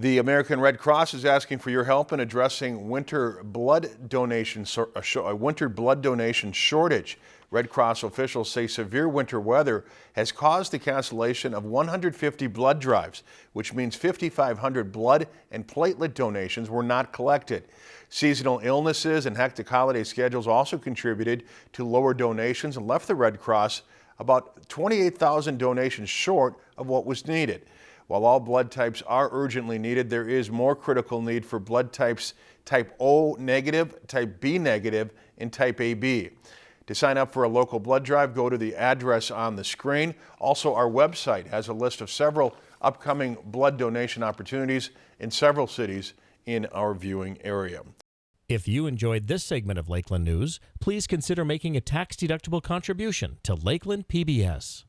The American Red Cross is asking for your help in addressing winter blood donation a uh, uh, winter blood donation shortage. Red Cross officials say severe winter weather has caused the cancellation of 150 blood drives, which means 5,500 blood and platelet donations were not collected. Seasonal illnesses and hectic holiday schedules also contributed to lower donations and left the Red Cross about 28,000 donations short of what was needed. While all blood types are urgently needed, there is more critical need for blood types type O negative, type B negative, and type AB. To sign up for a local blood drive, go to the address on the screen. Also, our website has a list of several upcoming blood donation opportunities in several cities in our viewing area. If you enjoyed this segment of Lakeland News, please consider making a tax-deductible contribution to Lakeland PBS.